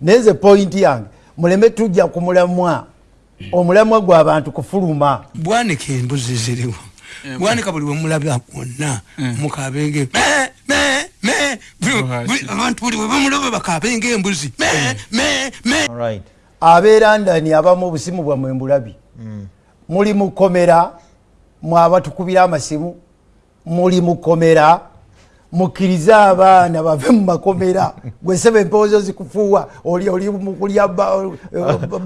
naye nze pointi yange muleme tujja ku mulamwa. Omulamwa gw'abantu kufuluma. Bwanika embuzi ziriwo. Eh, bwanika buli wemulaba wonna Eh. mukabenge abantu buli webamulaba bakabenga embuzi. Me, me, me. Alright. abeera ndani abamu obusimu bwammwe mbulabi? Muli mukomera mwabatukubira amasimu. Muli mukomera mukkirize abaana bave mu makomera. Gwesebe empoozo zikufuuwa oli oli mukulya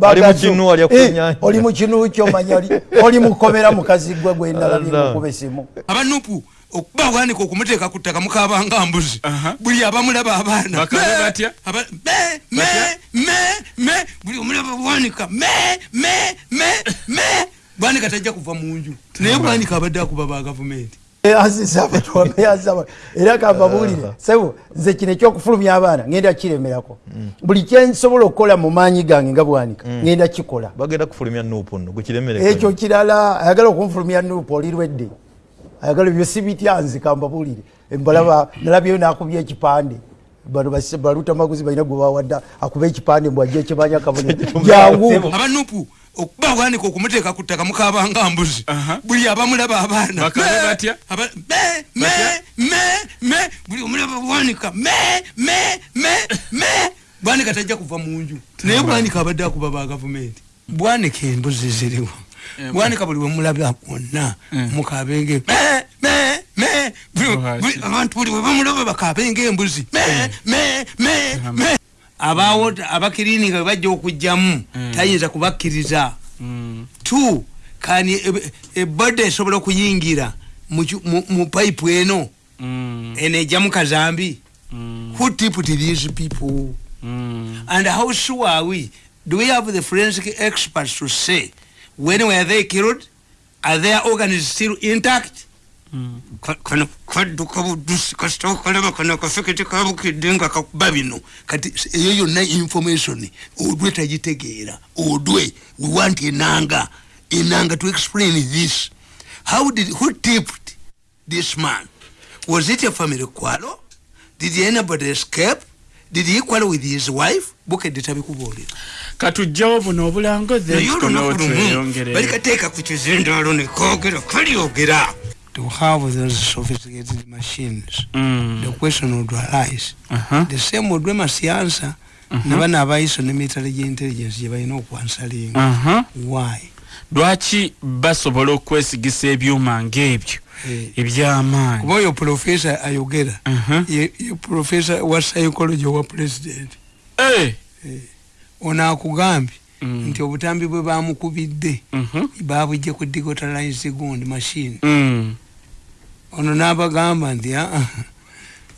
Ali mu kinu, alya ku nnyanja. Eh, oli mu kinu kyomanya oli- mukomera mukazi gwe gwendalabye Allah. mukuba esimu abanupu okuba bwanika okumuteeka ku ttaka mukabanga mbuzi. Buli abamulaba abaana. Buli omulaba me. bwanika tajja kuva mu nju. Naye bwanika abadde akuba ba gavumenti era kambabuulire sebo nze kino ekyokufulumya abaana ngenda kiremerako. Buli kyensobola okukola mu maanyi gange nga bwanika ngenda kikola. Ekyo kirala ayagala okunfulumya nuupu olirwedde. Ayagala ebyo sibityanzi kambabuulire embalaba nalabyeyo nakubya ekipande. Bano balutamaguzi balina gwe bawadde akuba ekipande mbwajja ekimanya kabone jangu okuba bwanika okumuteeka ku ttaka mukabanga mbuzi. Aha. buli abamulaba abaana. Buli omulaba bwanika me, me, me, me. bwanika tajja kuva mu nju. Naye bwanika abadde akuba ba gavumenti. Bwanika embuzi ziriwo. Eh, bwanika buli wemulaba wonna mukabenge me, me, me. Buli- Bw'ati. buli- abantu buli webamulaba bakabenga embuzi abawo abakirinika bwe bajja okugjamu. Mm. tayinza kubakkiriza. Mm. two kani ebodda esobola okuyingira mu mu mu pipe eno. Mm. eno ejjamu kazambi. Who tipped these people? And how sure are we? Do we have the forensic experts to say when were they killed? Are their organs still intact kano kadduka buddusi kasita okalaba kano akafekete kabukidde nga kakuba bino kati eyo yonna information odwe tagitegeera odwe we want enanga enanga to explain this. How did who tipped this man? Was it a family quarrel did anybody escape did he quarrel with his wife? Bukedde tabikubuulira katujjawo buno obulango tweyongere balikateeka ku kizindaalo nekogera kalyogera to have those sophisticated machines Mm. the question would arise Aha. the same odwe masiansa nabana abaiso nemitale gyeintelligence gyebalina okwansalinga Aha. why lwaki basobola okwesigisa ebyuma ngaebyo Eh. ebyamaanyi kuba oyo profesa ayogera Aha. ye ye profesa wa psychology owa president Eh. ono akugambye Mm. nti obutambi bwe bamukubidde Mhm. babujje ku digitalize gund machine Mm. Ono n'abagamba nti "Ah, ah,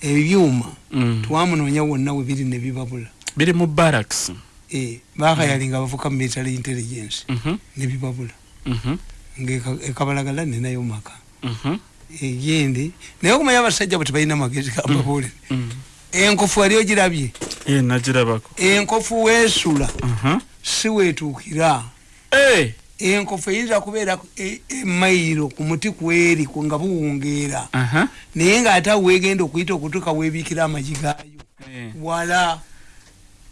ebyuma Mm. twamunoonya wonna we biri ne bibabula biri mu barracks Eh, bakayalinga bavuka mu military intelligence Mhm. ne bibabula Mhm. ngaekabalagala nenayo maka Mhm. egindi naye okumanya abasajja bwe tebalina magezi gambabuulire Mm. enkofu wali ogirabye nagirabako enkofu weesula si weetuukira Eh. Enkofu eyinza kubeera e- emayiro ku muti kweri nga buwungeera naye ng'ate awo weegenda okuyita okutuuka weebiikira amagi gaayo Eh. wala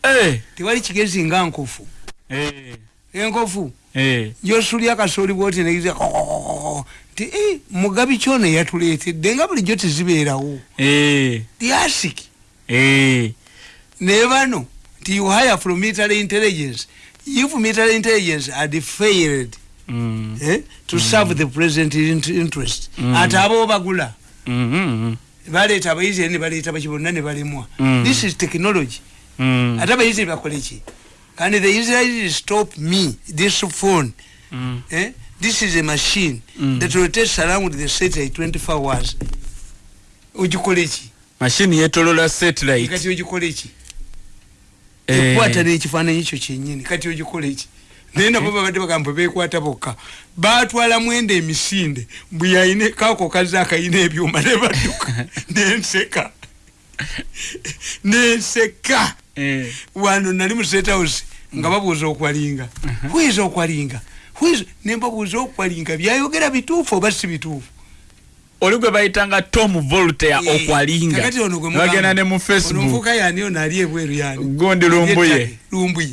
Eh. tewali kigezi nga nkofu Eh. enkofu Eh. yosulya akasooli bwoti negiza nti "Eh, mugabi kyono yatuleetedde nga bulijjo tezibeerawo tyasiki Eh. ne bano nti you hire from military intelligence if military intelligence had failed Mm. eh, to serve the president int- interest Mm. ate abo bagula Mhm. baleeta abayizi ne baleeta baki bonna ne balemwa Mm. this is technology Mm. ate abayizi bakole ki kandi the israelis stop me this phone Mm. eh? this is a machine Mm. that rotates around the satellite 24 hours ogikole ki mashini yetolola satellite kati ogikole ki Eh. Ekwata nekifaananyi kyo kyenyini kati ogikole ki? Naye nabo babadde bagamba bekwata bokka. Batwala mwenda emisinde bwe yayina kaako kaze akayina ebyuma ne badduka. Nenseka nenseka Eh. wano nali mu state house nga babuuza okwalinga. Hwiza okwalinga. Hwiza nembabuuza okwalinga byayogera bituufu oba si bituufu oli gwe bayitanga tom voltaire okwalinga. bagenda ne mu Ono facebook. nfuuka yani ono ali ebweru yani gundi lumbuye.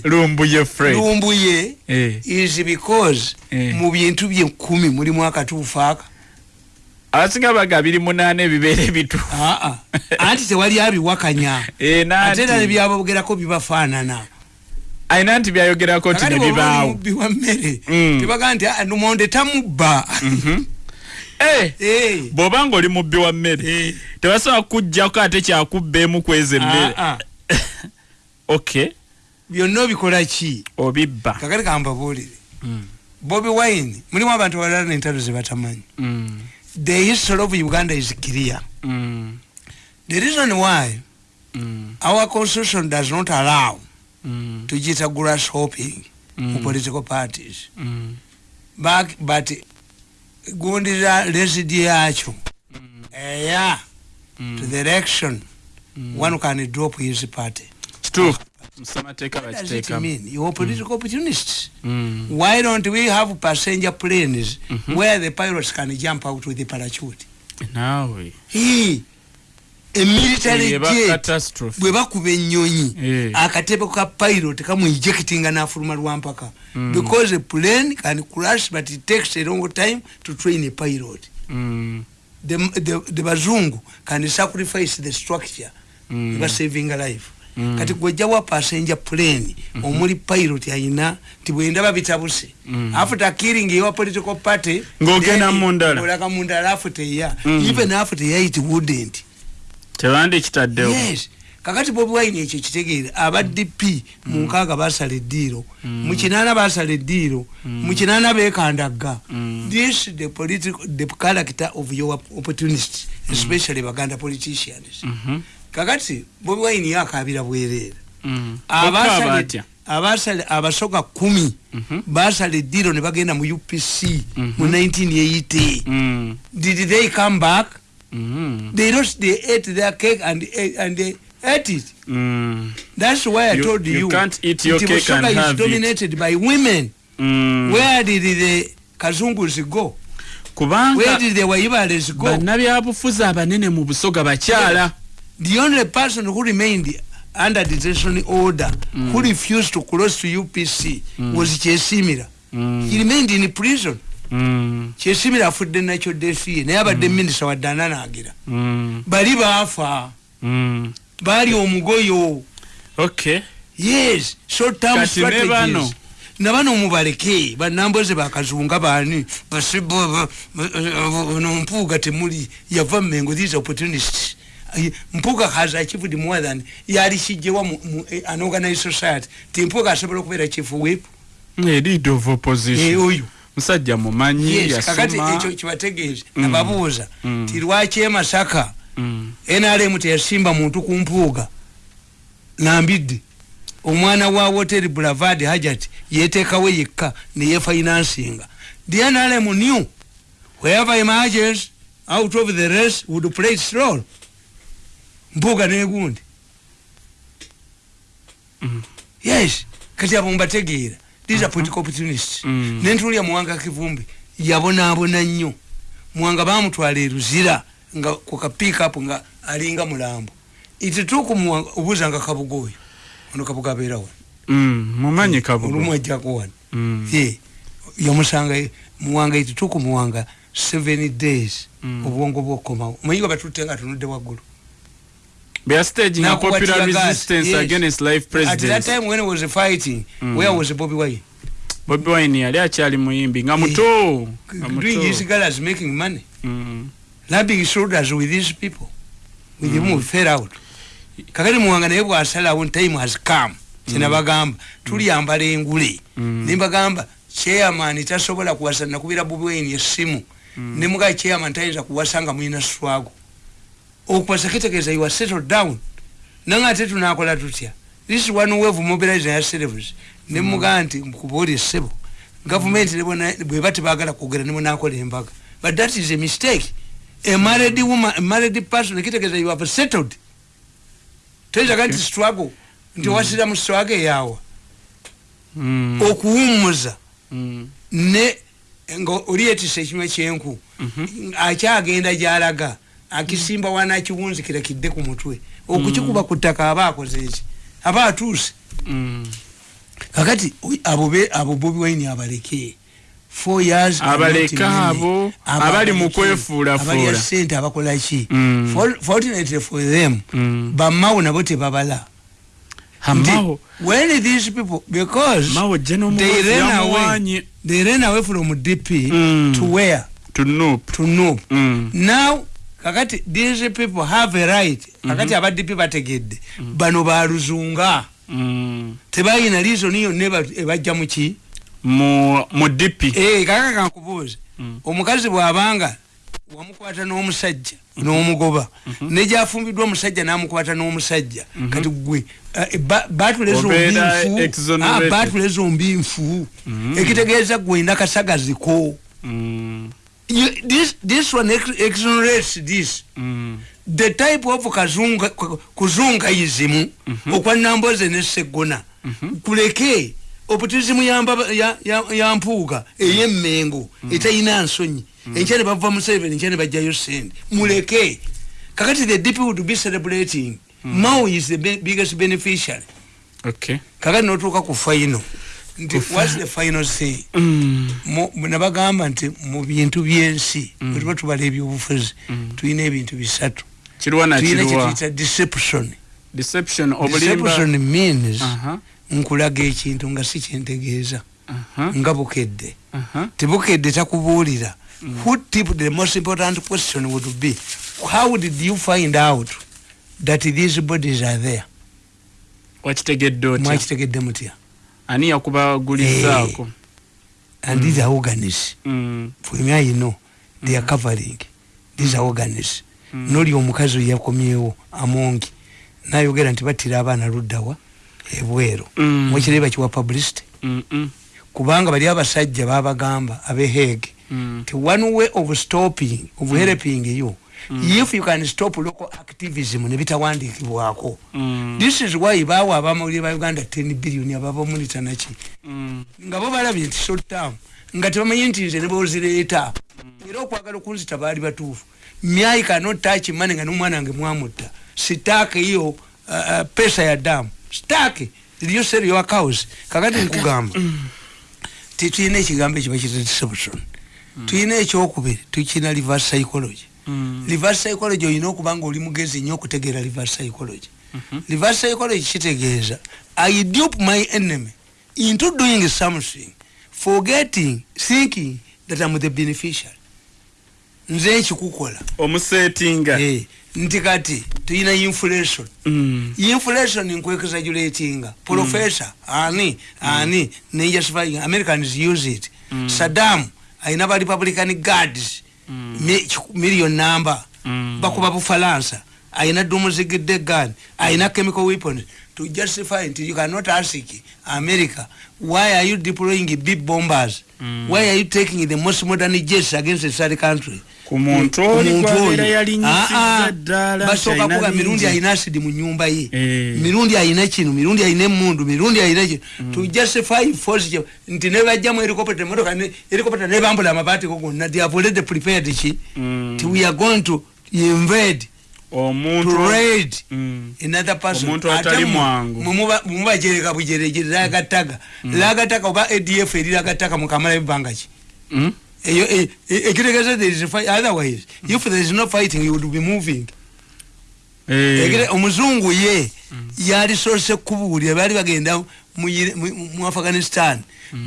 lumbuye. Fred. Lumbuye Eh. is because Eh. mu bintu bye nkumi mulimu akatuufu aka. Abasinga baga abiri munaana ebibeera ebituufu aa anti tewali abiwakanya. Eh, ate era nebyabogerako bibafaanana. Ayina nti byayogerako oli nebibaawo mubbi wa mmere Mm. tebaga nti "Ah, lumonde tamubba. Eh. bw'oba nga oli mubbi wa mmere Eh. tebasobola kujjako ate kyakubba emu kweza emmere. Ah, ah. ok. Byonna obikola ki? Obibba. Kakati kambabuulire bobi wine mulimu abantu balala n'entalo ze batamanyi. Mm, the history of uganda is clear. Mm, the reason why mm, our constitution does not allow mm, tugiyita grass hopping mu Mm. political parties. Mm, Back- but gundira residi yakyo eya to the election one can drop his party. Does it mean? You're political opportunists. Mm, Why don't we have passenger planes where the pilots can jump out with the parachute? naawe Hey, a military eba jet catastrophe bwe bakuba ennyonyi Eh. akatebe ka pilot kamwijectinga n'afuluma lwampaka because a plane can crash but it takes a long time to train a pilot Mm, the, the, the bazungu can sacrifice the structure Mm. mm. saving a life Mm. kati gwejjawa passenger plane omuli pilot ayina nti bwendaba bitabuse Mm. after killing your political party Ng'ogenda mundala. olaga mundala after ya Mm. even after ya it wouldn't tebandikitaddewo yes. Kakati bobi wine ekyo kitegeere aba dp mu nkaaga basala eddiiro. Mu kinaana basala eddiiro. Mu kinaana bekandagga this the political the character of your opportunist especially baganda politicians. Mhm, kakati bobi wine yakabira bwereera mm. Abasala- Okaaba atya? abasala abasoga kumi basala eddiiro ne bagenda mu upc mu 1980 Mm, did they come back mm, they lost they ate their cake and, and they ate it mm, That's why I You- told you you. can't eat your cake and is have it. dominated by women. mm. Where did the Kazungus go? Where kubanga did the Waibales go? bannabyabufuzi abanene mu busoga bakyala The only person who remained under detention order, who refused to cross to UPC, was Chesimira. Mm. He remained in prison. Mm, Chesimira afudde nakyo defi ye naye abadde minisita wadde ananaagira mm, bali baafa. Mm. baali omugoyo. Okay. Yes short term strategies. nabano mubaleke banamboze bakazunga bani basibo no mpuga temuli yava mengo these opportunists. Ay, mpuga has achieved more than yali kijewa mu, eh, an organized society. Ti mpuga asobola okubeera chief whip? Leader of eh, opposition oyo musajja mumanyi kakati ekyo yasoma kibategeeza Mm. nababuuza Mm. ti lwaki emasaka Mm, nrm teyasimba muntu ku mpuuga? Nambidde. Omwana wa hotel boulevard hajat yeteekawo yekka neyefinansinga the nrm new. Wherever emerges out of the race would play its role. Mpuuga negundi. Mm. yes kati abo mbategeera these are political opportunists Mm. nentuulya muwanga kivumbi yabonaabona nnyo. Muwanga bamutwala eruzira nga kukapikapu nga alinga mulambo. Itituuku muwanga obuuza nga kabuga oyo ono kabuga abeerawo mm, mumanyi kabugo. olumu ajjako wano. Mm, ye yamusanga muwanga itituuku muwanga seven days. Mm. obwongo bwokukomawo omanyi nga batutte nga atunudde waggulu bya staging a Nakuba popular resistance yes. against life at that time when he was fighting Mm. where was bobi wine? Bobi wine yali akyali muyimbi. Nga muto doing his galas making money. Mm, rubbing shoulders with these people. With mm. them fell out. Kakati muwanga naye bwasalawo time has come. Kyenabagamba tuliyambala engule. Mm. nembagamba chairman tasobola kuwasa nakubira bobi wine essimu nemugaa chairman tayinza kuwasa nga mulina swago okuwasa kitegeeza you are settled down. Nange ate tunakola tutya this is one way of mobilizing ourselves nemugaa nti kubaoli essebo gavumenti bweba tebagala kwogera nemunakola embaga but that is a mistake. A married woman a married person kitegeeza you have settled. Toyinzaga nti struggle. Nti wasira mu struggle eyawa mm, okuwummuza mm, ne nga oli yetisa ekinywa kyenku. Akyagenda gyalaga akisimba wanakiwunzikira kidde ku mutwe okukikuba ku ttaka aba akoze eki aba atuuse Mm. kakati abo bobi wine abaleke Four years Abaleke are not abo, many. abali mu Abaleke, kwefuulafuula. abalya sente abakolaki Mm. For- fortunately for them Mm. bamawo nabo tebabala Nti, Amawo. when these people because General they ran away they ran away from dp Mm. to where To Nup. to know Mm. now kakati these people have a right. Kakati aba dp bategedde. Bano baluzunga Mm. tebalina reason yonna eba- ebajja muki Mu DP. Eh, kaka kankubuuze. Mm. omukazi bw'abanga wamukwata n'omusajja n'omugoba nejafumbiddwa omusajja n'amukwata n'omusajja. Kati gwe eh, ba- batule Obeera zombi exonerated. nfu zombi nfu. Ekitegeeza gwenda kasagaziko Mm. You- this, this one ex- exonerates this. Mm. the type of kazunga, ku- kuzungayizimu okwa namboze ne segona kuleke oputizimu ya, mbaba- ya, ya, ya mpuuga ey'emmengo etalina nsonyi. Enkya ne bava museveni enkya ne bajjayo sente muleke. Kakati the dp would be celebrating. Mao is the biggest beneficiary. Okay. kakati notuuka ku final nti whats the final say? Mm. Nabagamba nti mu bintu byensi bwe tuba tubala ebyobufuzi tulina ebintu bisatu. Tulina kyetuyita deception. Deception deception means Aha. nkulaga ekintu nga si kyentegeeza Aha. nga bukedde. Aha. tebukedde takubuulira. Who tipped the most important question would be how did you find out that these bodies are there? Mwakitegedde mutya Ani yakubagulizaako? and these are organis Mm. fulmya you know they are covering these are organis noli omukazi oyo yakomyewo amongi nayogera nti battira abaana luddawa ebweru Mm. mwekireba kiwa publicity Mm. Mm. kubanga bali abasajja babagamba abehege Mm. nti one way of stopping of helping you if you can stop local activism nebitawandikibwako Mm. this is why bawa abamawulire ba uganda 10 billion ababa mulitanaki Mm. nga bo balabye nti short term nga tebamanyi nti nze nebozireeta era okwagala okunzita baali batuufu. Myai cannot touch money nga nomwana wange mwamutta. Sitaake iyo uh, uh, pesa ya damu sitaake. Iriyo seri yo accounts kakati nkugamba. Titulina ekigambo ekiba kita deception tulina ekyokubiri tukina reverse psychology. Mm. Reverse psychology olina okuba nga oli mugezi nnyo okutegeera reverse psychology. Reverse psychology kitegeeza i dupe my enemy into doing something forgetting thinking that am the beneficiary. Nze nkikukola. Omusetinga. Eh, nti kati tulina inflation. Mm. inflation nkwexagulatinga professor ani ani nejustifying americans use it. Saddam ayina ba republican guards million number. Mm. bakuba bufalansa. Ayina dumuzigidde gun ayina chemical weapons. To justify nti you cannot ask america why are you deploying big bombers? Why are you taking the most modern jets against a third country Ku muntu oli oyo. yalinyisizza Ah, ah. ddala basooka kuga mirundi alina asidi mu nyumba ye. Eh. mirundi alina kino mirundi alina emundu mirundi alina kino to justify force nti nebajjamu helicopter emotoka ne- helicopter nebambula amabaati go gonna. They have already prepared ki. Mm. ti we are going to invade Mm. mumubajereka bujerejere lagataga lagataga oba adf eri lagataga mukamala ebbanga ki Mm. eyo e- e- ekitegeeza there is a fight otherwise if there is no fighting you would be moving Eh. Omuzungu ye yalisoose kubuulira baali bagenda mu afghanistan.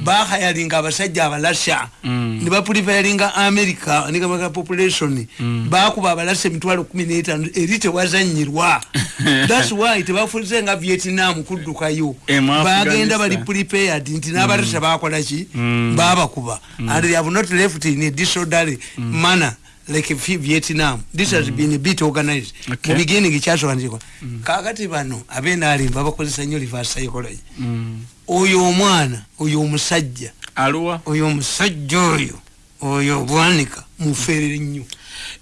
Bahayalinga abasajja abalasha. Mm. ne bapurifayalinga america nikamaka population. Bakuba abalasha emitwalo kumi n'etaano eri tewazanyirwa. Thats why tebafulize nga vietnam kuddukayo. Bagenda bali prepared nti n'abalasha bakolaki Mm. babakuba and they have not left in a disorderly manner like Vi- vietnam. This has been a bit organized. Okay. mu beginning kyasooka ntikwa kakati bano abenalimba bakozesa nnyo reverse psychology. Mm. oyo omwana oyo omusajja. Aluwa? Oyo omusajja oyo oyo bwanika mufeerere nnyo.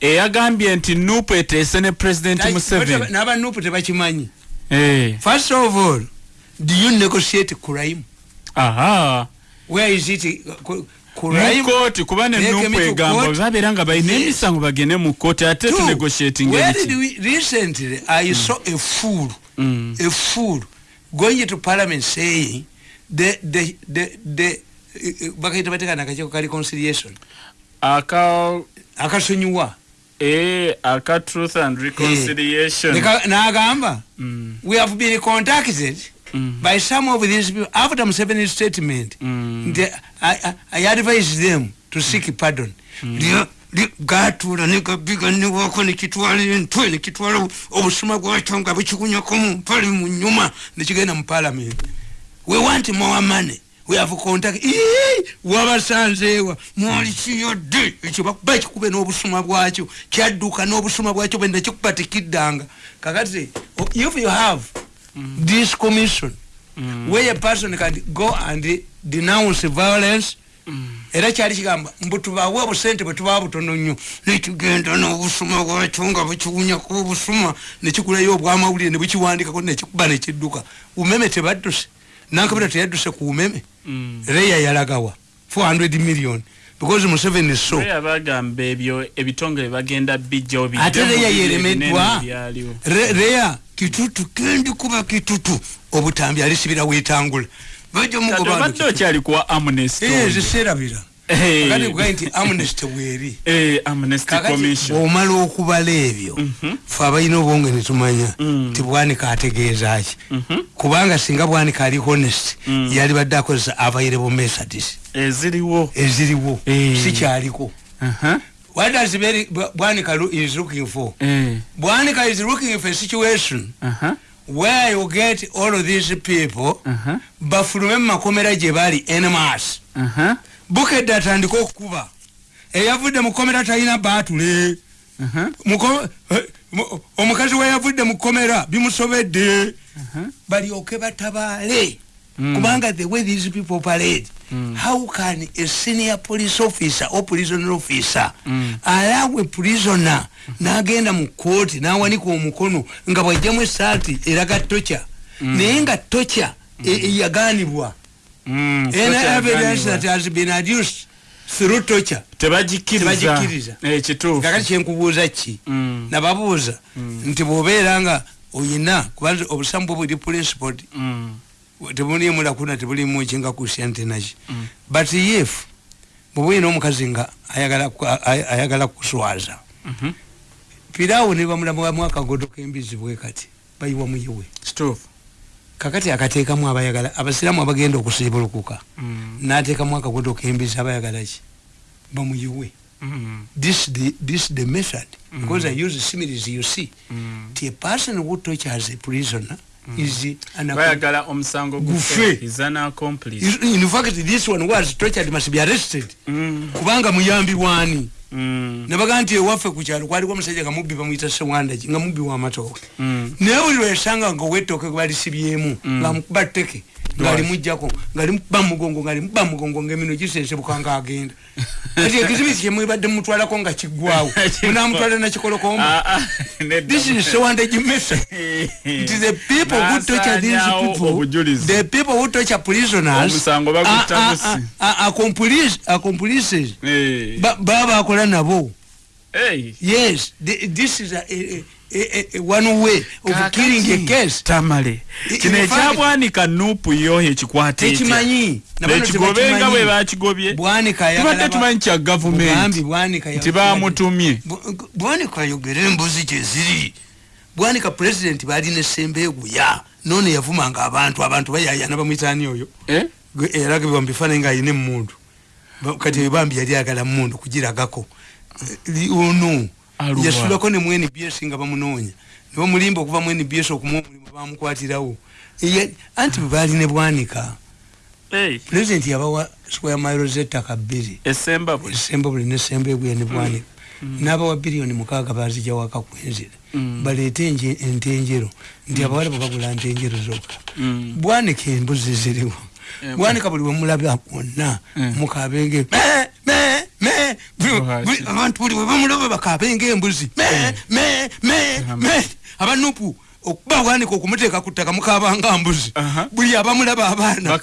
Eyagambye nti nupu eteese ne president museveni. n'abanupu tebakimanyi. Eh. first of all do you negotiate crime? Aha. Where is it Crime- mukooti kuba to egamba babeera nga balina emisango bagende mu kooti ate tunegotiating recently? I saw a fool, a fool going to parliament saying the the the the bakaita batekana akacheko kali conciliation. Aka akasonyiwa. Eh, aka truth and reconciliation. Neka- n'agamba Mm, we have been contacted Mm. by some of these people after Museveni's statement. Mm. the, I, I, I advise them to seek pardon. Lya- lya- gatuula negabiga newako nekitwala entwe nekitwala obusuma bwakyo nga bukikunyako mu mpale mu nyuma nekigenda mu parliament we want more money. We have contact. Ii, wabasanzeewa mwalikiyodde ekyo bakuba kikube n'obusuma bwakyo kyadduka n'obusuma bwakyo bwe nekikuba tekiddanga kakati if you have this commission where a person can go and denounce violence era kyali kigamba mbu tubawe obusente bwe tuba butono nnyo nekigenda n'obusuma bwakyo nga bukiwunyako obusuma nekikulayo obwamawulire ne bukiwandikako nekikuba nekidduka umeme tebadduse nankabira teyadduse ku umeme. Mm. reya yalagawa 400 million because museveni so. Reya bagamba ebyo ebitongole bagenda bijjawo bijja ate bibiri yeremeddwa. ebinene ebyaliwo. Re- reya kitutu kendi kuba kitutu. Obutambi alisibira wetangula. Bajja Kati kugaye nti amnesty bweri commission. bwomala okubala ebyo fe abalina obwonge netumanya Mm. nti bwanika ategeeza ki? Mhm. kubanga singa bwanika ali honest Mm. yali badde akozesa available methods eziriwo. Eziriwo. Sikyaliko what does very bwanika is looking for? Bwanika is looking for a situation where you get all of these people bafulume mu makomera gye bali enemas bukedde atandika okukuba. Eyavudde mu komera talina baatule. Mu- omukazi weyavudde mu komera bimusobedde. Aha. balyoke batabaale. Mm. kubanga the way these people parade. Mm. how can a senior police officer or prisoner officer Mm. allow a prisoner n'agenda mu kooti n'awanika omukono nga bwajjamu esaati eraga toca naye nga toca e- Mm, so any evidence kyaganibwa. that has been adduced through toca tebagikkiriza Tebagikkiriza. Eh, kituufu kakati kyenkubuuza ki Mm. nababuuza nti bwobeera nga oyina kubanza obusamu bwe buli principled Mm, tebulimu lakuna tebulimu kinga christianity naki Mm. but if bwoba oyina omukazi nga ayagala ku- ay- ayagala kuswaza mhm. piraawo ne bamulamuwamu akagodo k'embizi bwe kati bayiwa muyiwe kituufu kakati akateekamu abayagala abasiraamu abagenda okusiibulukuka Mm, n'ateekamu akagodo k'embizi abayagala ki? Bamuyiwe. Mm, this the this the method because i use similes you see. Mm. the person who tortures a prisoner is an bayagala omusango Gufe. is an accomplice. In fact this one was tortured must be arrested. Mm, kubanga muyambi wani mm, nabaga nti ewaffe ku kyalo kwaliko omusajja nga mubbi bamuyita sewandaki nga mubbi w'amatooke mm. naye buli lwesanga nga owetooke balisibyemu ngaamukuba tteke ngaalimugjako ngaalimukuba mugongo ngaalimukuba mugongo ngaemino gisensebuka ngaagenda kati ekizibu kyemwebadde mumutwalako nga kiggwawo munamutwala nakikolokomba Ah, ah, this is sewandagi method nti the people who torture these people. the people who torture prisoners. Are accomplices- Eh, Ba- baba bakola nabo. Yes this is a, a, a, a, a one way of Kaakati, killing a case. Tamale. I- kino in fact- ekyabwanika nupu yo ekikwata tekimanyi. Ekigobenga bwe bakigobye. Bwanika tubadde tumanyi kya gavumenti bwanika nti bamutumye Bu- bwanika ayogera embuzi gyeziri bwanika president balina essembe eguya none yavumanga abantu abantu bayayana bamwitani oyo. Eh? Gwe- era gebwa mubifaananyi ngaayina emundu Ba- kati bambi yali agala mundu kugiragako. Eh, ono. Aluwa. Yasulako ne mu nbs nga bamunoonya. Nebamulimba okuva mu nbs okumuwa omulimu bamukwatirawo. Anti bwe baali ne bwanika Hey, pulezidenti yabawa square miles ettaka bbiri. Esemba bwe esemba buli nesemba egwe ne bwanika. N'abawa biliyoni mukaaga bazijja waka kwenzira Mm. baleete enje- ente enjero nti abawala bwe bagula nte enjero zokka. Mm. bwanika embuzi ziriwo. Eh, bwanika buli wemulaba wonna Mm. mukabenge me, me, me. Buli- Bwaki? buli- abantu buli webamulaba bakabenga embuzi me, me, me, me. abanupu okuba bwanika okumuteeka ku ttaka mukabanga mbuzi. Buli abamulaba abaana.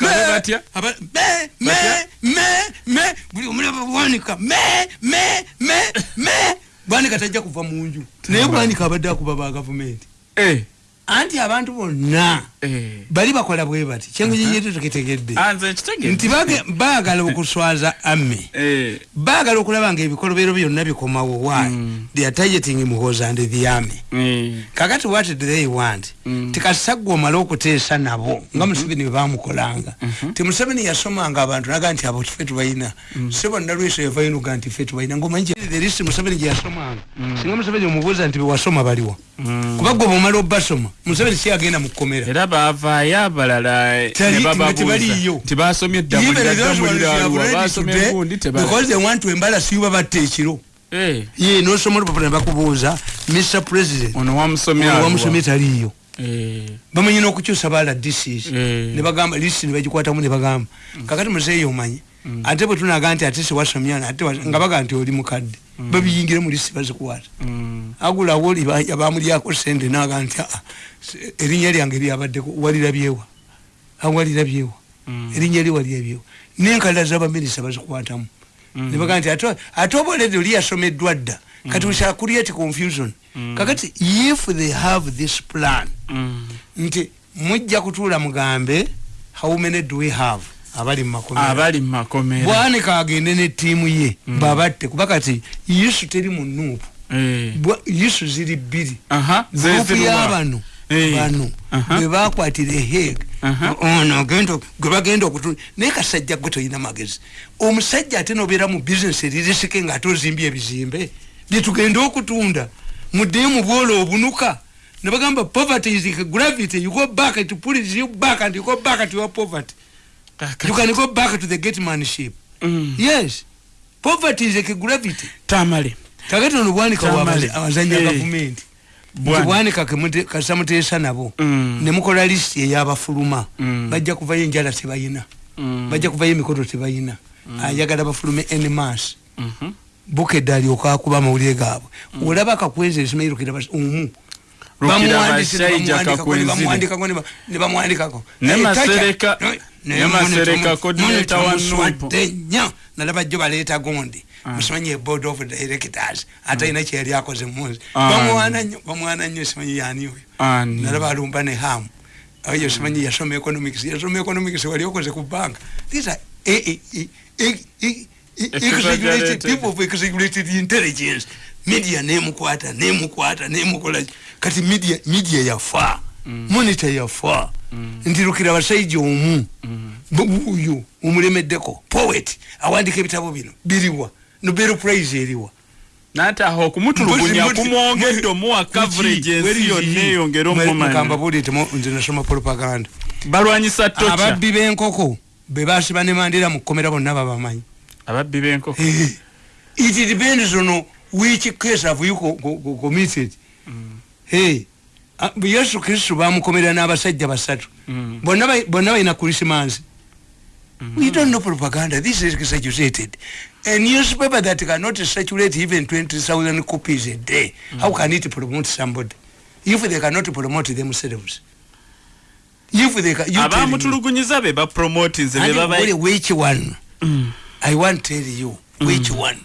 Buli omulaba bwanika me me me me. Bwanika tajja kuva mu nju. Naye bwanika abadde akuba ba gavumenti. Eh, anti abantu bonna eh. bali bakola bwe bati. Kyengunyinyeto tukitegedde. Ah, nti baagala okuswaza amme Eh, baagala okulaba nga ebikolobero byonna bikomawo why they are targeting muhoza and the army. Eh. kakati what do they want? Mm. tikasagwa omale okuteesa nabo nga museveni bwe bamukolanga ti museveni yasomanga abantu naga nti abo ffe tubalina se bonna lweso yavainoga nti ffe tubalina ngaomanyi therisi museveni gye yasomanga. Singa museveni omubuuza nti bewasoma baliwa kuba gwe bwomala obasoma museveni kyagenda mu kkomera. Era baavaayo abalala Tali- ne nga bababuuza. tebaliiyo. nti basomye eddamulira ddamulira aluwa basomye gundi because they want to embarrass you babatta ekiro. Ye nosoma olupapula ne bakubuuza mr president ono wamusomye wamusomye taliiyo. Eh, bamanyi n'okukyusa bala disis Eh. nebagamba lisi nebagikwatamu nebagamba kakati muzeeyi omanyi? Ate bwe tunaga nti ate sewasomyana ate nga baga nti oli mukadde babiyingire mu lisi bazikukwata mm, agulawo bamulyako sente naga nti "Ah, se- erinnya lyange lyabaddeko walirabyewa awalirabyewa Mm. erinnya li walirabyewa nenkalala zabaminisa bazikwatamu. Nebaga nti ate- ate oba oledi oli yasomeddwa dda? Kati we shall create confusion. Kakati if they have this plan mm. nti mujja kutuula mugambe how many do we have abali mu makomera. Abali mu makomera. Bwanika agende ne ttiimu ye babatte kuba kati yisu teri mu nuupu Eh, yisu ziri bbiri. Aha, gurupu zezirwa. y'abano Eh, bano aha. bwe bakwatira eheg Aha. ono genda gwe bagenda okutu naye kasajja gwe tolina magezi. Omusajja ate nobeera mu bizinesi eririsike ngaate ozimbye ebizimbe byetugenda okutunda. Muddeyo mu bwola obunuka nebagamba poverty is gravity. You go back it pulls you back and you go back to your poverty you can go back to the gatemanship Mm. yes poverty is like gravity tamale kakati ono bwanika Tamale. abazanya Eh. gavumenti Bwana. bwanika kasamuteesa nabo Mm. nemukola lisiti eyabafuluma Mm. bajja kuvayo enjala tebayina Mm. bajja kuvayo emikoto tebayina ayagala bafulume enmas Mhm. bukedde alyoka akuba amawulire gaabwe olaba kakwenzere simairukira omu Lukira Bashaija Ne Masereka- ne Masereka coordinator wa Nuupu. nya nalaba jjo baleeta gondi musimanyi board of directors. Ate ayina kyeyali akoze muzi Ah. bamwana nnyo bamwana nnyo simanyi yani oyo? Nalaba alumba ne hamu ayo simanyi yasoma economics. Yasoma economics wali okoze ku bank these are exaggerated Exaggerated. people of exaggerated intelligence. Media nemukwata nemukwata nemukola. Kati media media yafa monitor yafa ntirukira basajja omu. Bu- uyu omulemeddeko. Poet awandika ebitabo bino. Biriwa. Nobel prize eriwa. Nate aho okumutulugunya kumwongedde omuwa coverage ensi yonna eyongere Mwe- omumanya mukamba buulire temu- nze nasoma propaganda. Balwanyisa tocha. Ababbi b'enkoko be basiba ne mandira mu kkomera bonna babamanyi ababbi b'enkoko. It depends on which case have you co- co- co- committed. Eh, ah, yesu kristu bamukomera n'abasajja basatu. Mm. bonna ba- bonna balina krisimansi we don't know propaganda. This is exaggerated. A newspaper that cannot circulate even 20000 copies a day. How can it promote somebody? If they cannot promote themselves. Abamutulugunyiza be bapromotinze which one? Mm. i want tell you which one.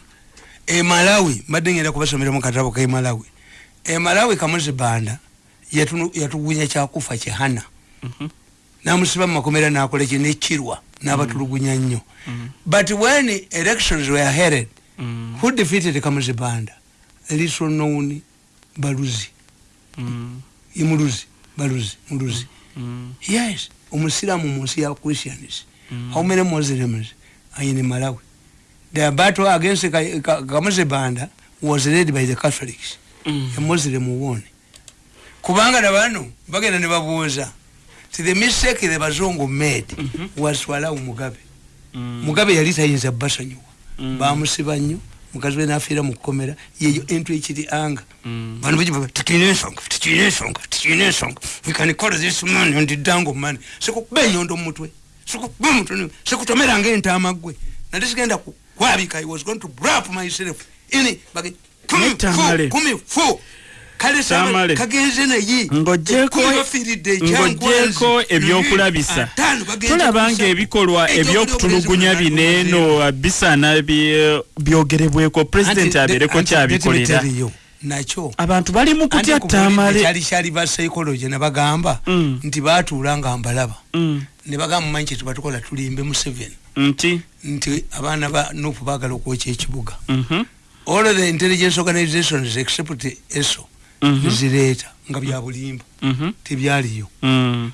E malawi mbadde ngenda kubasomera mu katabo ke malawi. E yatugunya kyakufa Mhm. namusiba mu makomera nakola ki nekirwa nabatulugunya nnyo but when elections were held Mm. who defeated kamuzi banda little known baluzi Mm. imuluzi baluzi muluzi Mm. yes omusiramu munsi ya christians how many muslims are in malawi the battle against Ka- Ka- kamuzi banda was led by the catholics Mm. a muslim won kubanga nabano bagenda ne babuuza ti the mistake the bazungu made Mhm. was to allow mugabe Mm. mugabe yali tayinza basonyiwa Mm. bamusiba nnyo mukazi we nafiira mu kukomera yeyo entu ekiri anga Mm. bano bagivuga tukirina ensonga tukirina ensonga tukirina ensonga we can call this man on the dango man sikukuba enyondo mu mutwe sikukuba omutwe sikutomera ngaentaama gwe nate sigenda ku- kwabika i was going to brap myself ini bage kumi Netamale. fu kumi fu kale Tamale. kagenze naye bafiiridde ng'oggyeko ekyangwazi. ebyokulabisa. Ataano bagenze tulaba ku nga nsabo. ebikolwa ebyokutulugunya buli obulenzi bino eno bisaana bye- byogerebweko. Pulezidenti abeereko anti kyabikolera. nakyo. Abantu bali mu kutya tamale. kyali kyali ba psychology ne bagamba Mm. nti baatuula nga mbalaba. Mm, ne bagamba mumanyi kyetuba tukola tulimbe museveni nti? Nti abaana ba nupu baagala okwokya ekibuga. Mhm, all the intelligence organizations except eso Mhm. Nezireeta nga bya bulimba mhm, tebyaliyo.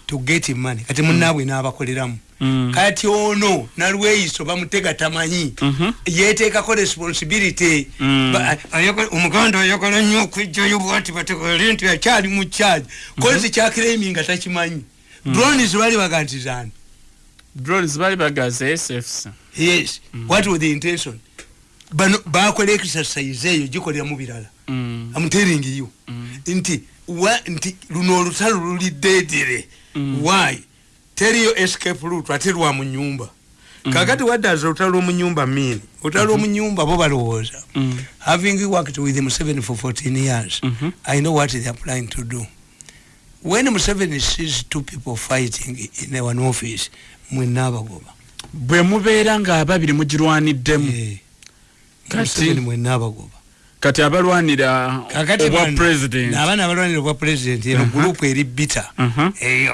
To get money kati munaabwe n'abakoleramu. Kati ono nalweyiso bamutega tamanyi. Mhm, yeteekako responsibility. Omuganda ayagala nnyo okwijjayo bwati bategere nti akyali mu charge. Kozi kyakiremi nga takimanyi. Drones bali bagantizani drones bali bagaza sfc yes. What was the intention? Bano bakola exercise eyo gikoleramu birala Mm, telling you. Nti wa nti luno olutalo luli dedere why? Teriyo escape route ate lwa mu nyumba. Kakati waddaza olutalo lw'omu nyumba mean olutalo lw'omu nyumba bo balowooza. Mm, having worked with Museveni for 14 years Mhm. I know what they're planning to do. When Museveni sees two people fighting in one office mwenaabagoba bwe mubeera nga ababiri mugirwaniddemu. Eh, Kati- Museveni mwenaabagoba kati abalwanira obwa president? n'abaana abalwanira obwa president eno gurupu eri bita Mhm.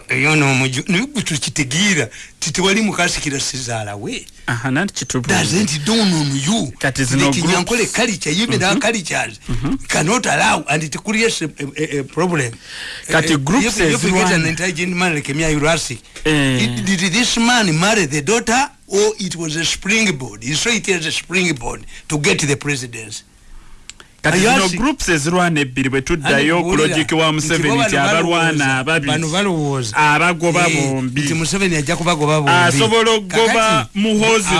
eyo nomuju naye tukitegeera titewali mukasikira sizaala we. Aha nanti kitubu doesn't dawn on you? Kinyankole culture even our cultures cannot allow and it creates a, a, a problem. Kati Eh, groups if, you get an intelligent man like Mia Urasi Eh. did this man marry the daughter or it was a springboard? Saw it as a springboard to get the presidency kati zino groups ezirwana ebbiri bwe tuddayo ku logic wa museveni nti abalwana ababiri abagoba Eh, bombi. museveni ajja kubagoba bombi. Asobola okugoba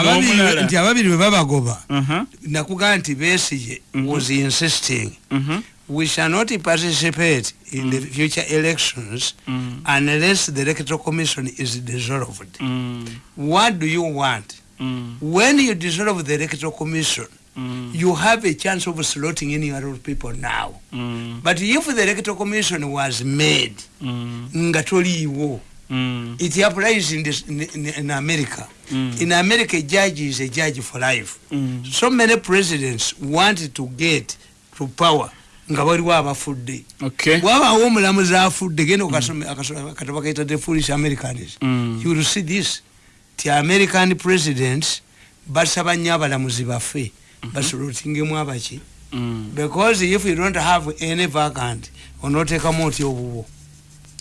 ababiri- n'omulala. nti ababiri bwe babagoba Mhm, nakugamba nti besige was insisting. Mhm, we shall not participate in the future elections Mm. unless the electoral commission is dissolved. Mm, what do you want? Mm, when you dissolve the electoral commission mm, you have a chance of slotting in your people now. Mm, but if the electoral commission was made mm, nga toliiwo mm, it applies in, this, in, in, in america. Mm. in america a judge is a judge for life. Mm. so many presidents want to get to power. Nga waliwo abafudde okay. Bwabaawo omulamuzi afudde genda akasome- akatabo kaita the foolish americans. Mm. you will see this. Ti american presidents basaba nnyo abalamuzi baffe basolotingemu abaki Mm, because if you don't have any vacant onoteekamu oti obubo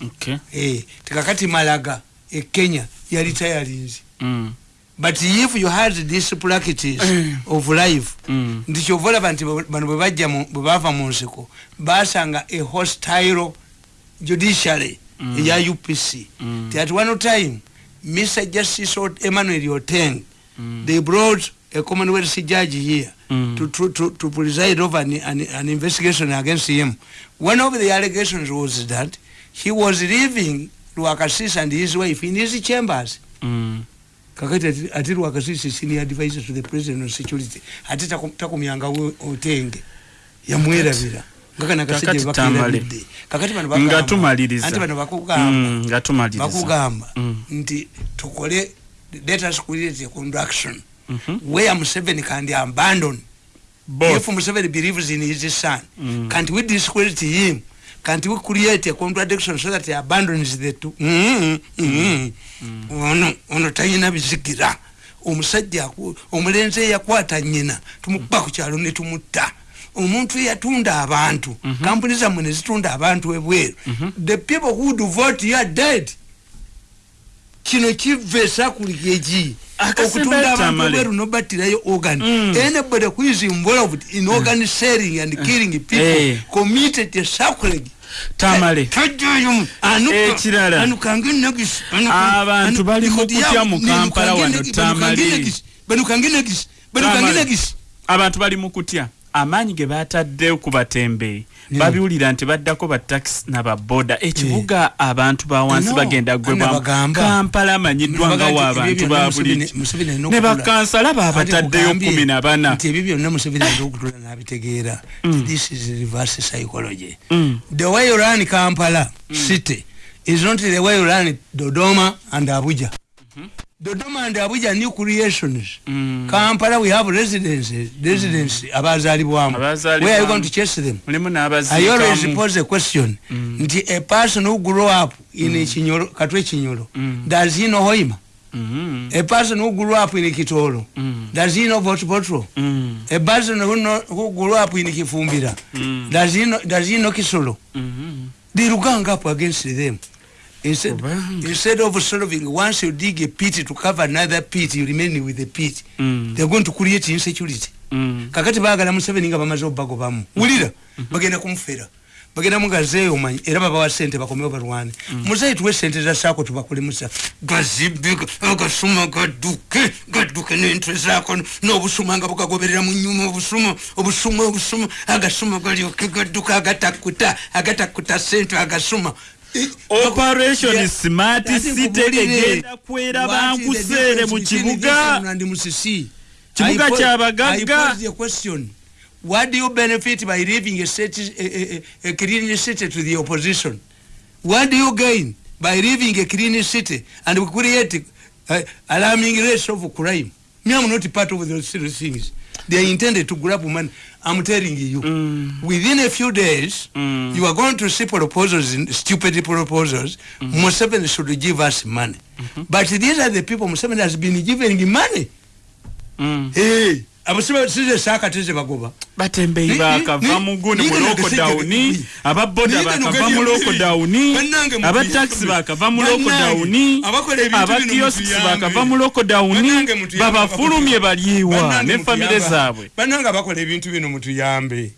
okay Eh, tikakati malaga e kenya yali tayalinzi mm, but if you had this practice Mm. of life mm, nti kyova olaba nti bano bwe bajja mu- bwe bava mu nsiko basanga a hostile judiciary eya upc ti at one time mr justice emmanuel oteng they brought a commonwealth judge here Mm. to, to, to, to preside over an, an, an investigation against him. One of the allegations was that he was living lwakasisi and his wife in his chambers. Mm, kakati ati- ati lwakasisi senior advisor to the president of security. Ate taku- takumyanga we- otenge. Yamwerabira ngakana Kakati kasajja Tamale. bakirabidde kakati bano nga bagamba- tumaliriza anti bano bakugamba. Mm, nga tumaliriza bakugamba. Mm. nti tukole let us create a conduction Mhm. where museveni can abandon Both. if museveni believes in his son Mm. can't we discredit him? Can't we create a contradiction so that he abandons the two? Mm, mm, mm. ono ono talina bizigira. Omusajja aku- omulenzi eyakwata nyina tumukuba ku kyalo ne tumutta. Omuntu eyatunda abantu kampuni zammwe ne zitunda abantu ebweru. The people who do vote here dead kino kiva esakuli egi Akasembe okutunda abantu Tamale. ebweru nobattirayo organ Mm. anybody who is involved in organ selling and killing people Eh. committed a sacrilege Tamale. Ekirala. anukange negisi Abantu bali mu kutya mu Kampala wano, Tamale. abantu bali mu kutya amaanyi ge batadde ku batembe babiwulira nti baddako batakisi nababoda ekibuga abantu bawansi bagenda nabagamba. kampala amanyiddwa nga waabantu ebyo byonna ba buli Museveni- Museveni alina ne bakansala baabataddeyo kumi na bana. nti ebyo byonna museveni alina okutula n'abitegeera this is reverse psychology. Mm. the way you run kampala city is not the way you run dodoma and abuja dodoma and abuja new creations Mm. kampala we have residences residents abazalibwamu Abazaalibwamu. where are you going to chase them I always pose a question nti a person who grew up in Chinyolo, katwe Chinyolo, does he know Hoima? Mm, A person who grew up in Kitolo, Mm. does he know Votpotro? mm, A person who, know, who grew up in Kifumbira, Mm. does he know, does he know Kisolo? mm. They will gang up against them. Instead, Kubanga. instead of solving, once you dig a pit to cover another pit, you remain with the pit. Mm. They're going to create insecurity. Mm. kakati baagala museveni nga bamaze obagobamu wulira bagenda kumufera bagenda mugazeeyo omanyi era babawa sente bakomewo balwane muzeeyi tuwe sente za saako tubakolemusa gazibiga agasuma gadduke gadduke n'entwe zaako n'obusuma nga bugagoberera mu nyuma obusuma obusuma obusuma agasuma galyoke gadduka agatakuta agatakuta sente agasuma Eh, operation Yeah. smart city egenda kwera bankuseere mu kibuga? Kibuga ky'abagagga. What do you benefit by leaving a, city, a, a, a clean city to the opposition? What do you gain by leaving a clean city and create uh, alarming rates of crime? Me, I'm not part of those things. They are intended to grab money. I'm telling you. Mm. Within a few days, Mm. you are going to see proposals, in, stupid proposals. Museveni should give us money. But these are the people Museveni has been giving money. Mm. Hey, abasaba size saakateze bagoba. Batembeyi bakava ni- mu lokodawuni ni- ababoda bakava mu ni- lokodawuni tuyambe. bakava mu lokodawuni tuyambe. bakava mu lokodawuni babafulumye baliiwa ne famire zaabwe. Bannange abakola ebintu bino mutuyambe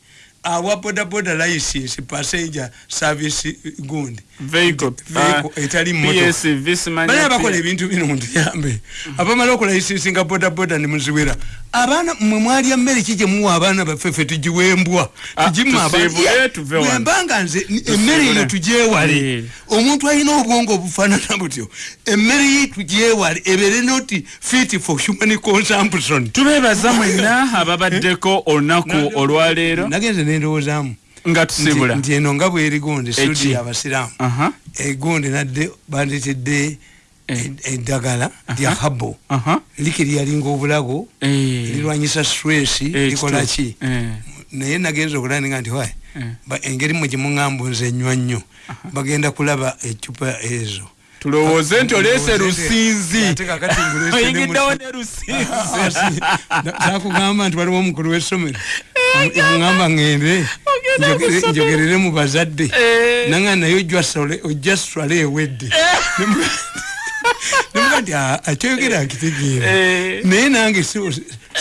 awa bodaboda license passenger service gundi vehicle abakola ebintu bino mutuyambe abamala okulayisinsi nga bodaboda nemuziwera abaana mwe mwali emmere ki gyemuwa abaana baffe ffe tugiwembwa? Ah, bwembanga nze emmere eno tugyewale. Eh. omuntu alina obwongo obufaanana butyo. Emmere ye tugyewale ebeere noti fit for human consumption. Tubeebaza mwenna ababaddeko olunaku olwaleero nagenze nendowoozaamu nga tusibula nti eno nga bweri gundi Eki? sudi abasiraamu. Aha, egundi nadde bandetedde Eh. ed- eddagala lya habo aha. liki lyalinga obulago Eh, lirwanyisa stress eh, likola kitu- ki? Eh, naye nagenza okulandinga nti ba- engeri mwe gyemuŋŋamba nze ennywa nnyo. Bagenda kulaba ecupa ezo. Tulowooze nti oleese Ndowooza nti- lusinzi ate kakati nguleese ne oyingiddewo musi- ne lusinzi sakugamba nti waliwo omukulu w'essomero ŋŋamba ŋŋende njogerere mu bazadde. Eh. nanga naye ojja swale- ewedde. Nemuga nti "Ah, akyoyogera akitegeera. Eh. naye nange si-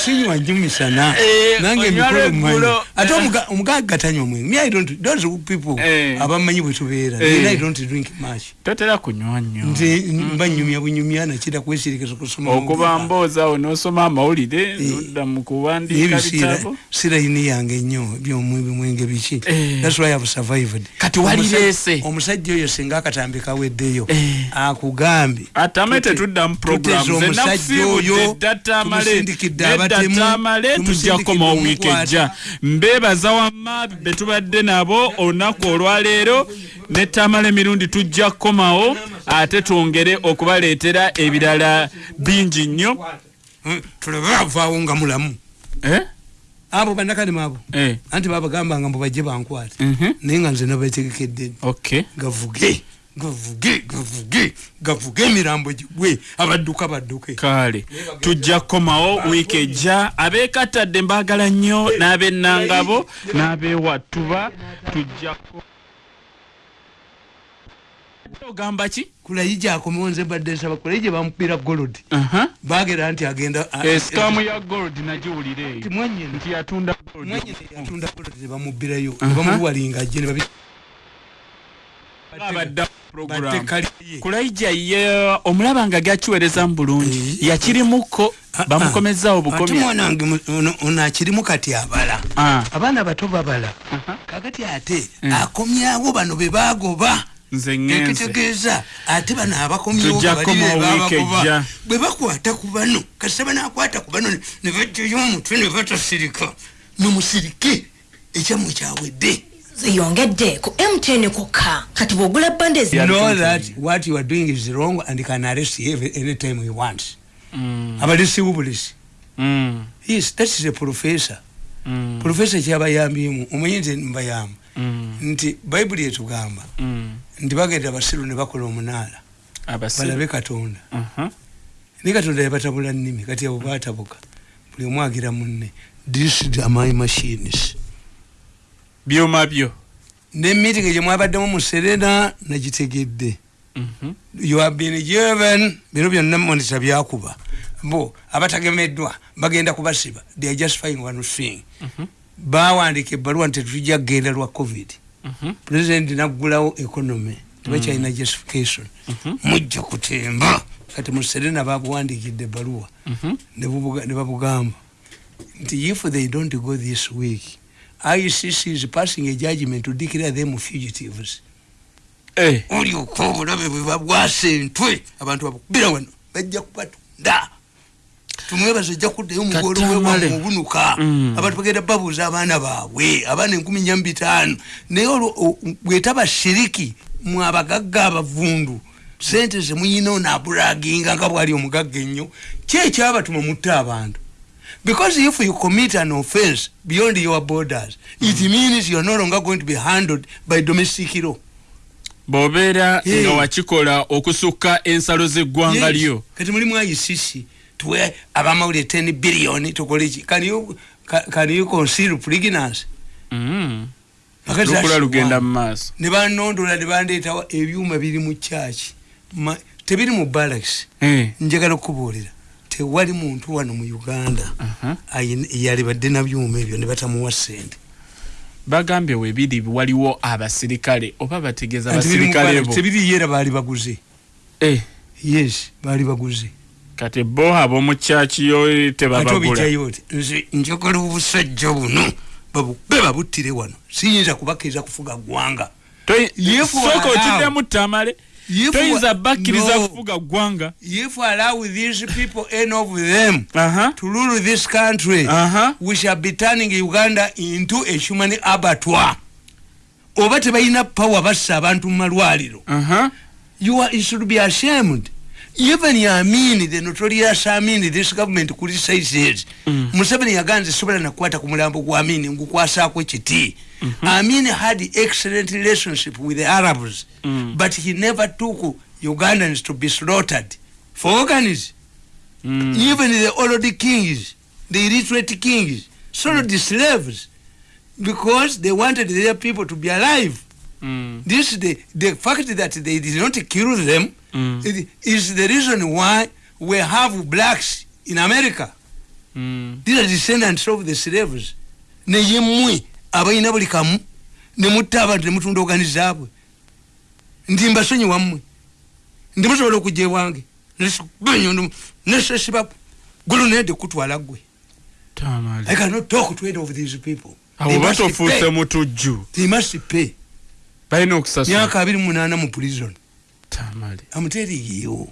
sinywa nnyo misana Eh, nange onywa mikolo mmanyi lweggulo. ate Eh. omuga- omugagga tanywa omwenge me i don't those people Eh. abamanyi bwe tubeera. Eh. naye i don't drink much. Totera kunywa nnyo. Nze mba nyumya bunyumya nakira kwesirikisa kusoma okuba mboozi awo n'osoma amawulire nodda mu kuwandiika bitabo. sirayini yange nnyo byomwenge biki? Eh. thats why I've survived. Kati walireese. Omusajja- oyo singa akatambi kaweddeyo Eh. akugambye atame tetudda mu omusajja zenakusiibudde oyo, eddatamale tumusindikidde abatemu, eddatamale tujja tumusindikidde kukoma wiiki ejja mbeebaza wamma be tubadde nabo olunaku olwaleero nettamala emirundi tujja kukomawo ate twongere okubaleetera ebirala bingi nnyo. Eh, tulabe avaawo nga mulamu. Eh? abo bannakadima abo. Eh, anti babagambanga mbu bajje bankwate. Mhm. naye nga nze nabategekedde okay. Gavuge gavuge gavuge gavuge emirambo gigwe abadduka badduke. Kale tujja kukomawo wiiki ejja. Abeekatadde mbaagala nnyo n'ab'ennangabo n'ab'ewattuba tujjako ogamba ki? Kulayija akomewo nze mbadde nsaba kulayija bamupira golodi Aha. bagera nti agenda esikamu ya gold nagiwulira eyo Nti yatunda gold. Mwanyina yatunda golodi nebamubbirayo Aha. nebamuwalinga ajje nebabi abadda program batekaliye kulaija ye omulaba nga gakiweereza mu bulungi yakirimuko bamukomezaawo ate bukomi mwanange mu- ono- akirimu kati abala. Ah. abaana bato babala. Aha. kakati ate Mm. akomyawo bano bebagoba nze ŋŋenze ekitegeeza ate bano be ejja. bwe bakwata ku bano kasita banakwata ku bano ne bajjayo omutwe ne batasirika. Mumusirike ekyamwe kyawedde ziyongedde ku mtn kokka kati bw'ogula bande know that what you are doing is wrong and can arrest you anytime he wants Mm, abalesi bubulesi mm, yes that is a professor. Mm, professor kyabayambyemu omanyi nti mbayamba mm, nti bayibuli etugamba. Mm. nti bagenda basiru ne bakola omunaala. Abasiru. Balabe katonda. Aha. naye katonda yabatabula nnimi kati abo batabuka buli omu agira munne. This is my machines byuma byo. Ne meeting gye mwabaddemu mu serena nagitegedde. Mhm. you have been given bino byonna monita byakuba. Bo abatagemeddwa bagenda kubasiba. They are just fine one thing. Mhm. bawandika ebbaluwa nti tetujja kgenda lwa covid. Mhm. president naggulawo economy tebakyalina justification. Mhm. mujja kutemba. Kati mu serena babuwandikidde ebbaluwa. Mhm. ne bubuga- ne babugamba. Nti if they don't go this week icc is passing a judgment to declare them fugitives. Eh, olyoka obulabe bwe babwasa entwe abantu babukubira wano bajja kubatunda. Tumwebaza ojja kuddayo mugolo Katamale. wewamubunuka Mm. abantu bagenda babuuza abaana baabwe abaana enkumi nya bitaano naye olwo o- bwetaba shiriki mwabagagga abavundu sente zemuyina onaabulaginga nga bwali omugagga ennyo kyekyabatuma mutta abantu because if you commit an offense beyond your borders it means you're no longer going to be handled by domestic law. Bw'obeera Eh. nga wakikola okusukka ensalo z'eggwanga Yes. lyo. Kati mulimu ICC tuwe abamawulire 10 billion tukole ki can you ca- can you conceal pregnancy? Mm. Lukula lugenda mu maaso ne banondola ne bandeetawo ebyuma biri mu kyaki Ma- tebiri mu barracks. Eh, njagala okubuulira tewali muntu wano mu uganda ayina- yalibadde na byuma ebyo ne batamuwa sente bagambye webiri waliwo abasirikale oba bategeeza abasirikale bo? tebiri era baali baguze. Eh, yes baali baguze. Kati bo ab'omu kyaki yo ate tebabagula obijjayo oti nze njagala obusajja buno babube babuttire wano. Siyinza kubakkiriza kufuga ggwanga. Sooka okiddemu tamale toyinza bakkiriza kufuga ggwanga. If we allow these people any of them aha to rule this country aha we shall be turning uganda into a human abattoir. Oba tebalina power bassa abantu mu malwaliro. Aha you, are, you should be ashamed even yamin the notorious amin this government criticizes Mm. museveni yaganze sobola nakukwata ku mulambo gwa amin ngukwasaako ekiti amin had excellent relationship with the arabs Mm. but he never took ugandans to be slaughtered for organs Mm. even the old kings the illiterate kings sold the slaves because they wanted their people to be alive Mm. this the the fact that they did not kill them Mm. it is the reason why we have blacks in america. Mm. these are descendants of the slaves. Naye mmwe abalina buli kamu ne mutta abantu ne mutunda ogani zaabwe. Ndi mbasonyi wammwe ndi musobola okujja ewange. Nesesiba gulunede kutwala gwe i tamale cannot talk to any of these people. Awo They must batofuuse pay. mutujju. They must pay. Balina okusasula. Myaka abiri munaana mu prison tamale I'm telling you,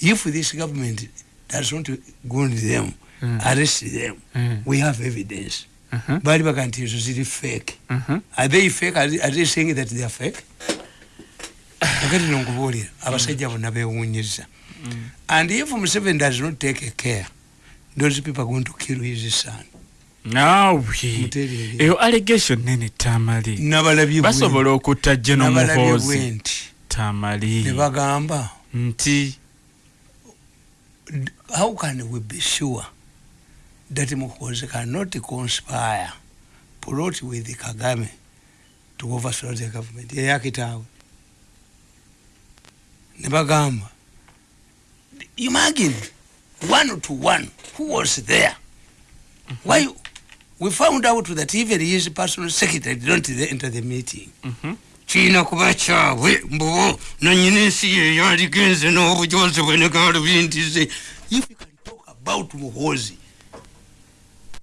if this government does not go on them, Mm. arrest them, Mm. we have evidence. Aha, Bali baga nti ezo ziri fake. aha. Are they fake? Are they, are they saying that they are fake? Kakati nonkubuulira abasajja bonna beewuunyizza. And if Museveni does not take care, those people are going to kill his son. naawe Mutereere. eyo allegation nene tamale Nabalabye bwe- basobola okutta geno nabalabye muhoozi tamale ne bagamba nti how can we be sure that Muhoozi cannot conspire, plot with Kagame to overthrow the government? Yeyakitaawe. Ne bagamba. Imagine one to one who was there. Why you- we found out that even his personal secretary didn't enter the meeting. Mhm. Kiina kuba kyabwe mbu nanyini ensi yeyo aligenze n'obujozi bwe negalubintize if you can talk about muhozi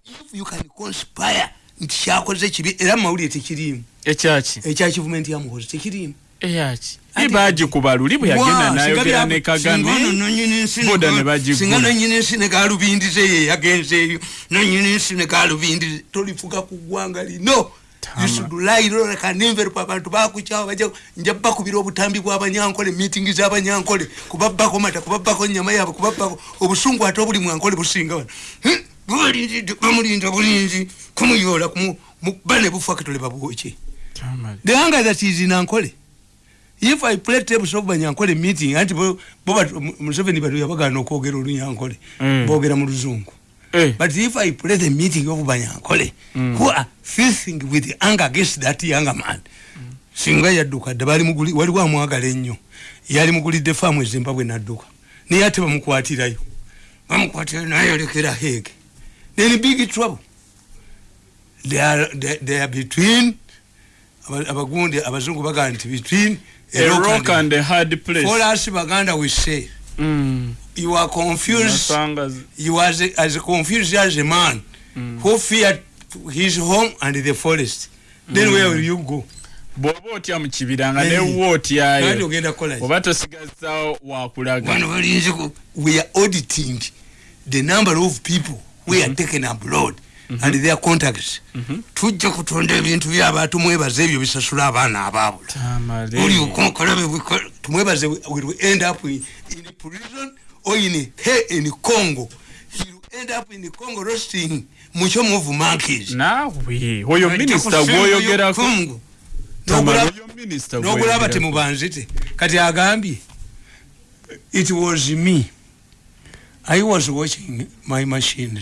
if you can conspire nti kyakoze kibi era mumawulire tekirimu ekyaki? Ekya kivumenti yamuhozi tekirimu eyaki ibagikuba luli bwe yagenda nayogera ne kagame boda ne bagigula nonyini nsi negalubindize ye yagenzeeyo nonyini nsi negalubindize tolifuga ku ggwanga lino Tama. isudulairolekanemverupu abantu bakukyawa baja nja bakubira obutambi bw'abanyankole mitingi z'abanyankole kubabbako mata kubabbako nyama yaabwe kubabbako obusungu ate obuli mwankole businga wano bamulinda bulinzi kumuyoola kumu- mu- bane bufa ketole babwoki the anger that is in ankole. If i play tapes of banyankole meeting anti bo museveni batu yabagana okwogera olunyankole Mm. boogera mu luzungu but if i play the meeting of banyankole who are filthing with anger against that younger man singa yadduka dde bali muguli waliwo amwagala ennyo yali mugulidde faamu ezimbabwe nadduka naye ate bamukwatirayo bamukwatirayo naye yolekera hege. Then big trouble. They are, they, they are between aba- abagundi abazungu bagaa nti between a rock and a hard place. For us baganda we say Mm. You are confused. You are as, confused as a man who feared his home and the forest. Then where will you go? Bw'oba otya mu kibira nga Kandi otyayo oba tosigazaawo wakulaga we are auditing the number of people we are taken abroad and their contacts. Tujja kutonda ebintu by'abantu mwebaza ebyo bisasula abaana abaabula. Oli okonkolabe tumwebaze will end up in prison or in, he, in congo. Will end up in congo roasting mucho move monkeys. Naawe oyo minisita gwoyogerako Tamale, oyo minisita nogulaba gwoyogerako. temubanzite kati agambye it was me. I was watching my machine